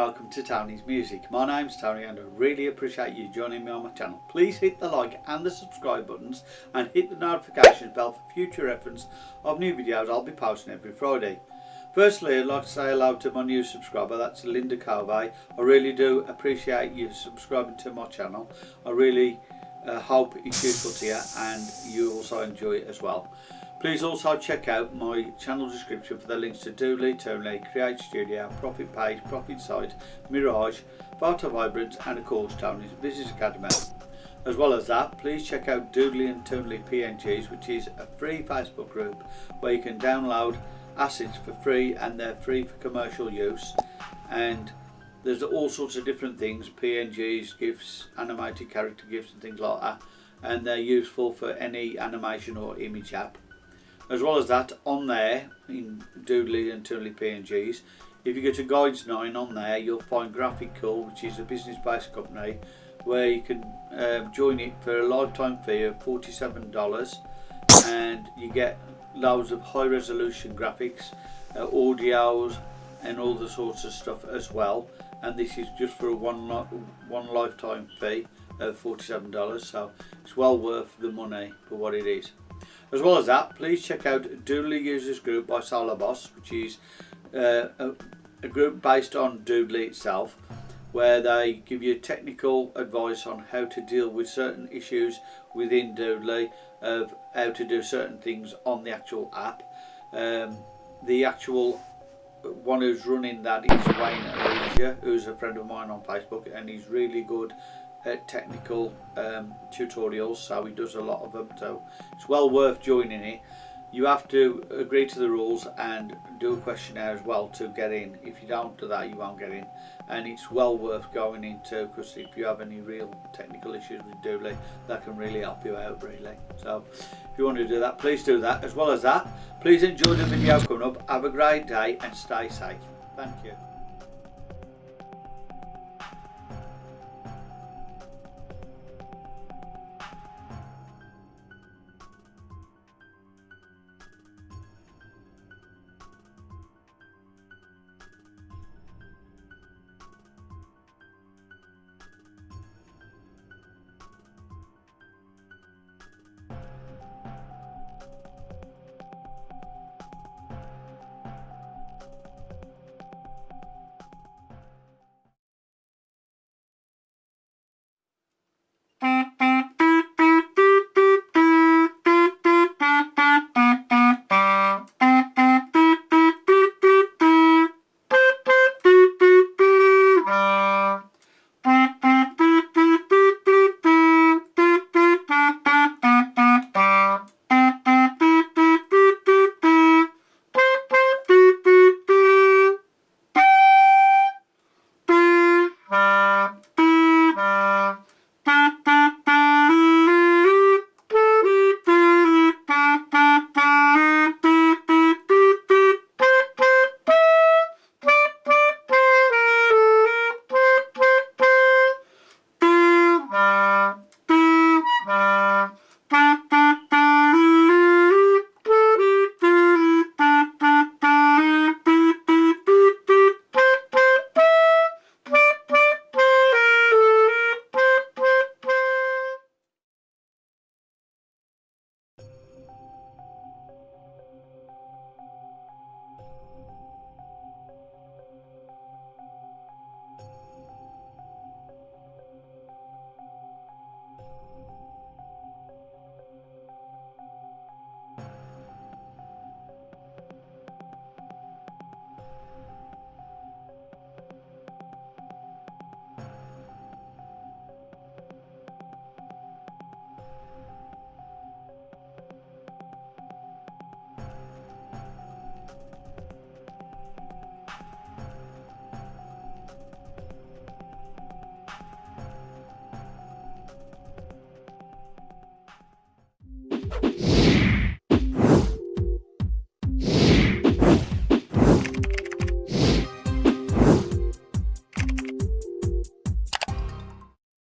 Welcome to Tony's Music. My name's Tony and I really appreciate you joining me on my channel. Please hit the like and the subscribe buttons and hit the notification bell for future reference of new videos I'll be posting every Friday. Firstly I'd like to say hello to my new subscriber, that's Linda Covey. I really do appreciate you subscribing to my channel. I really uh, hope it's useful to you and you also enjoy it as well. Please also check out my channel description for the links to Doodly, Toonly, Create Studio, Profit Page, Profit Site, Mirage, Photo Vibrant and of course Tony's Business Academy. As well as that, please check out Doodly and Toonly PNGs which is a free Facebook group where you can download assets for free and they're free for commercial use. And there's all sorts of different things, PNGs, GIFs, animated character GIFs and things like that. And they're useful for any animation or image app as well as that, on there, in Doodly and Toonly PNGs, if you go to Guides 9 on there, you'll find Graphic Cool, which is a business-based company, where you can um, join it for a lifetime fee of $47 and you get loads of high resolution graphics, uh, audios and all the sorts of stuff as well. And this is just for a one, one lifetime fee of $47 so it's well worth the money for what it is. As well as that, please check out Doodly Users Group by Boss, which is uh, a, a group based on Doodly itself, where they give you technical advice on how to deal with certain issues within Doodly, of how to do certain things on the actual app. Um, the actual one who's running that is Wayne Alicia, who's a friend of mine on Facebook, and he's really good uh, technical um, tutorials so he does a lot of them so it's well worth joining it you have to agree to the rules and do a questionnaire as well to get in. If you don't do that you won't get in. And it's well worth going into because if you have any real technical issues with Doodly that can really help you out really. So if you want to do that please do that. As well as that please enjoy the video coming up. Have a great day and stay safe. Thank you